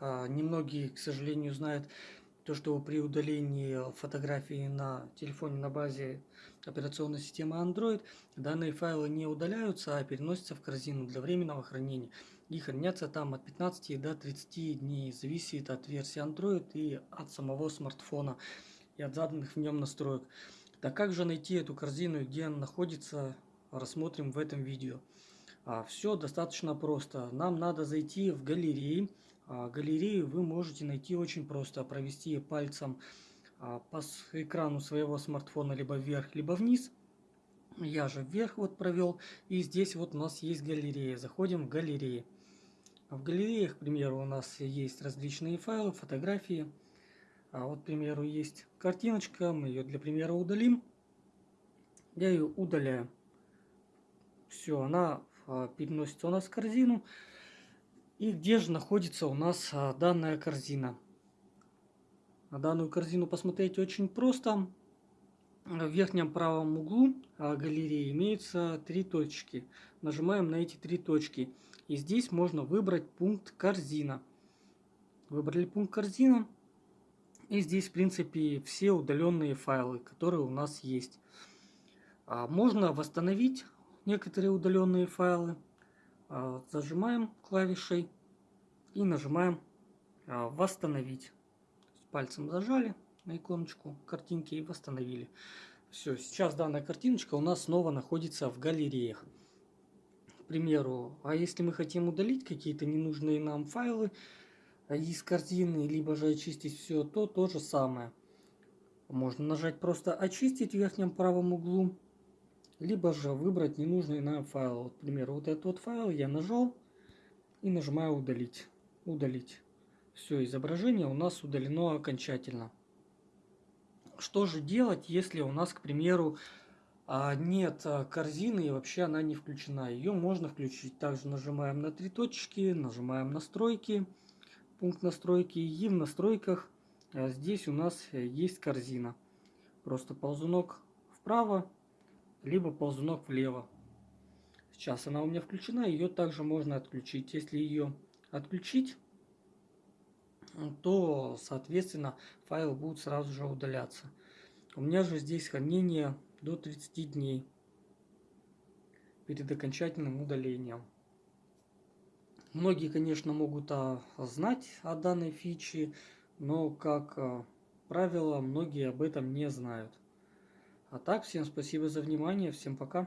А, немногие, к сожалению, знают то, что при удалении фотографии на телефоне на базе операционной системы Android данные файлы не удаляются, а переносятся в корзину для временного хранения. И хранятся там от 15 до 30 дней. Зависит от версии Android и от самого смартфона и от заданных в нем настроек. Так как же найти эту корзину и где она находится, рассмотрим в этом видео. А, все достаточно просто. Нам надо зайти в галереи. А, галерею вы можете найти очень просто. Провести пальцем а, по экрану своего смартфона либо вверх, либо вниз. Я же вверх вот провел. И здесь вот у нас есть галерея. Заходим в галереи. В галереях, к примеру, у нас есть различные файлы, фотографии. А вот, к примеру, есть картиночка. Мы ее для примера удалим. Я ее удаляю. Все, она а, переносится у нас в корзину. И где же находится у нас а, данная корзина? На данную корзину посмотреть очень просто. В верхнем правом углу а, галереи имеются три точки. Нажимаем на эти три точки. И здесь можно выбрать пункт корзина. Выбрали пункт корзина. И здесь, в принципе, все удаленные файлы, которые у нас есть. Можно восстановить некоторые удаленные файлы. А, зажимаем клавишей и нажимаем а, «Восстановить». Пальцем зажали на иконочку картинки и восстановили. Все, сейчас данная картиночка у нас снова находится в галереях. К примеру, а если мы хотим удалить какие-то ненужные нам файлы из картины, либо же очистить все, то то же самое. Можно нажать просто «Очистить» в верхнем правом углу либо же выбрать ненужный нам файл. Вот, к примеру, вот этот вот файл я нажал и нажимаю удалить. Удалить. Все, изображение у нас удалено окончательно. Что же делать, если у нас, к примеру, а, нет а, корзины и вообще она не включена? Ее можно включить. Также нажимаем на три точки, нажимаем настройки, пункт настройки и в настройках а, здесь у нас есть корзина. Просто ползунок вправо либо ползунок влево. Сейчас она у меня включена, ее также можно отключить. Если ее отключить, то, соответственно, файлы будут сразу же удаляться. У меня же здесь хранение до 30 дней перед окончательным удалением. Многие, конечно, могут а, знать о данной фиче, но, как а, правило, многие об этом не знают. А так, всем спасибо за внимание, всем пока.